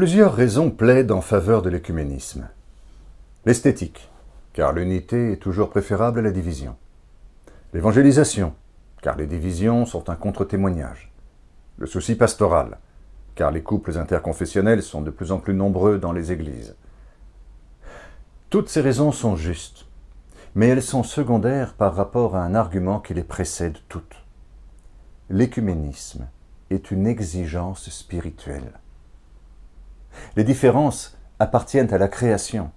Plusieurs raisons plaident en faveur de l'écuménisme. L'esthétique, car l'unité est toujours préférable à la division. L'évangélisation, car les divisions sont un contre-témoignage. Le souci pastoral, car les couples interconfessionnels sont de plus en plus nombreux dans les églises. Toutes ces raisons sont justes, mais elles sont secondaires par rapport à un argument qui les précède toutes. L'écuménisme est une exigence spirituelle. Les différences appartiennent à la création.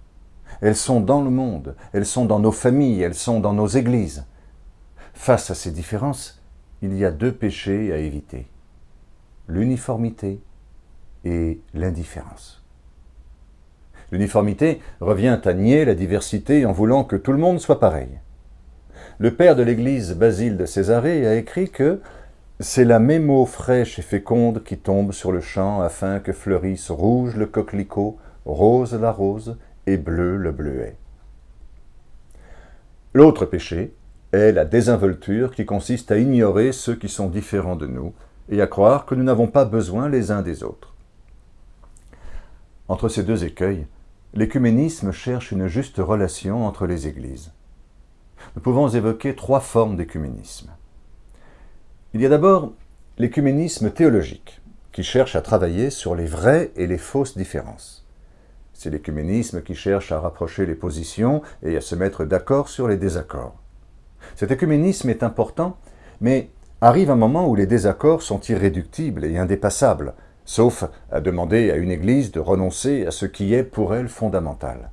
Elles sont dans le monde, elles sont dans nos familles, elles sont dans nos églises. Face à ces différences, il y a deux péchés à éviter. L'uniformité et l'indifférence. L'uniformité revient à nier la diversité en voulant que tout le monde soit pareil. Le père de l'Église, Basile de Césarée, a écrit que c'est la même eau fraîche et féconde qui tombe sur le champ afin que fleurisse rouge le coquelicot, rose la rose et bleu le bleuet. L'autre péché est la désinvolture qui consiste à ignorer ceux qui sont différents de nous et à croire que nous n'avons pas besoin les uns des autres. Entre ces deux écueils, l'écuménisme cherche une juste relation entre les églises. Nous pouvons évoquer trois formes d'écuménisme. Il y a d'abord l'écuménisme théologique, qui cherche à travailler sur les vraies et les fausses différences. C'est l'écuménisme qui cherche à rapprocher les positions et à se mettre d'accord sur les désaccords. Cet écuménisme est important, mais arrive un moment où les désaccords sont irréductibles et indépassables, sauf à demander à une Église de renoncer à ce qui est pour elle fondamental.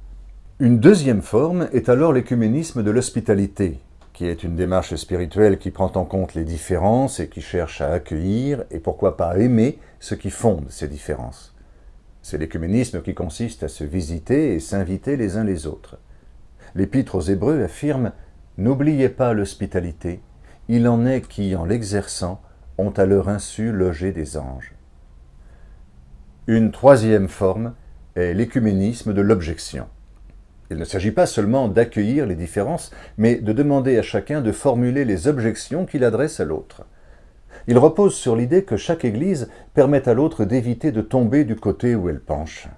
Une deuxième forme est alors l'écuménisme de l'hospitalité, qui est une démarche spirituelle qui prend en compte les différences et qui cherche à accueillir et pourquoi pas aimer ce qui fonde ces différences. C'est l'écuménisme qui consiste à se visiter et s'inviter les uns les autres. L'Épître aux Hébreux affirme « N'oubliez pas l'hospitalité, il en est qui, en l'exerçant, ont à leur insu logé des anges. » Une troisième forme est l'écuménisme de l'objection. Il ne s'agit pas seulement d'accueillir les différences, mais de demander à chacun de formuler les objections qu'il adresse à l'autre. Il repose sur l'idée que chaque Église permet à l'autre d'éviter de tomber du côté où elle penche.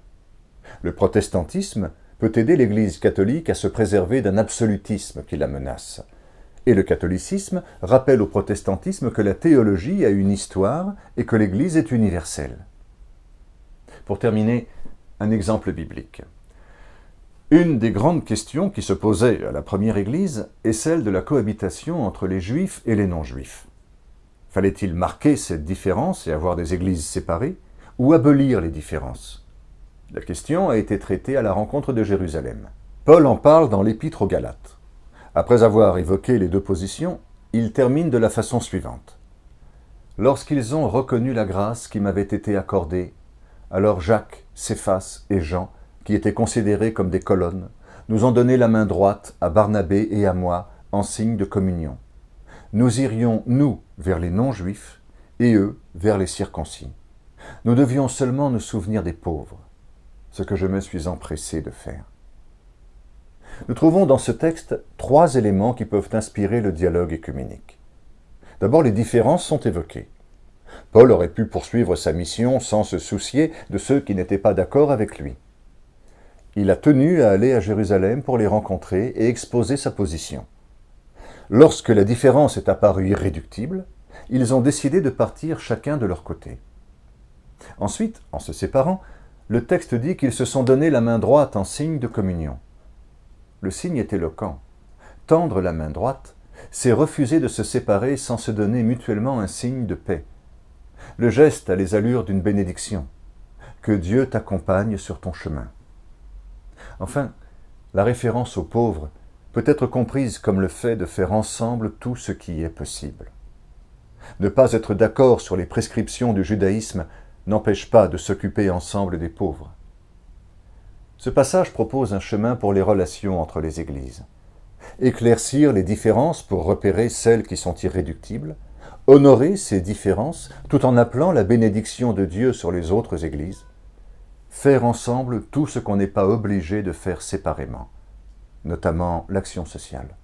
Le protestantisme peut aider l'Église catholique à se préserver d'un absolutisme qui la menace. Et le catholicisme rappelle au protestantisme que la théologie a une histoire et que l'Église est universelle. Pour terminer, un exemple biblique. Une des grandes questions qui se posaient à la première Église est celle de la cohabitation entre les Juifs et les non-Juifs. Fallait-il marquer cette différence et avoir des églises séparées, ou abolir les différences? La question a été traitée à la rencontre de Jérusalem. Paul en parle dans l'Épître aux Galates. Après avoir évoqué les deux positions, il termine de la façon suivante. Lorsqu'ils ont reconnu la grâce qui m'avait été accordée, alors Jacques, Céphas et Jean qui étaient considérés comme des colonnes, nous ont donné la main droite à Barnabé et à moi en signe de communion. Nous irions, nous, vers les non-juifs, et eux vers les circoncis. Nous devions seulement nous souvenir des pauvres, ce que je me suis empressé de faire. Nous trouvons dans ce texte trois éléments qui peuvent inspirer le dialogue écuménique. D'abord, les différences sont évoquées. Paul aurait pu poursuivre sa mission sans se soucier de ceux qui n'étaient pas d'accord avec lui. Il a tenu à aller à Jérusalem pour les rencontrer et exposer sa position. Lorsque la différence est apparue irréductible, ils ont décidé de partir chacun de leur côté. Ensuite, en se séparant, le texte dit qu'ils se sont donné la main droite en signe de communion. Le signe est éloquent. Tendre la main droite, c'est refuser de se séparer sans se donner mutuellement un signe de paix. Le geste a les allures d'une bénédiction. Que Dieu t'accompagne sur ton chemin. Enfin, la référence aux pauvres peut être comprise comme le fait de faire ensemble tout ce qui est possible. Ne pas être d'accord sur les prescriptions du judaïsme n'empêche pas de s'occuper ensemble des pauvres. Ce passage propose un chemin pour les relations entre les églises. Éclaircir les différences pour repérer celles qui sont irréductibles, honorer ces différences tout en appelant la bénédiction de Dieu sur les autres églises, faire ensemble tout ce qu'on n'est pas obligé de faire séparément, notamment l'action sociale.